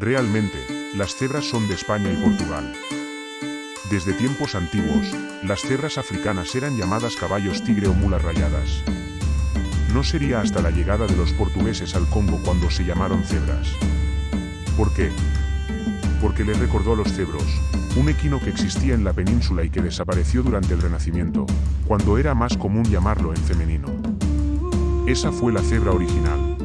Realmente, las cebras son de España y Portugal. Desde tiempos antiguos, las cebras africanas eran llamadas caballos tigre o mulas rayadas. No sería hasta la llegada de los portugueses al Congo cuando se llamaron cebras. ¿Por qué? Porque le recordó a los cebros, un equino que existía en la península y que desapareció durante el Renacimiento, cuando era más común llamarlo en femenino. Esa fue la cebra original.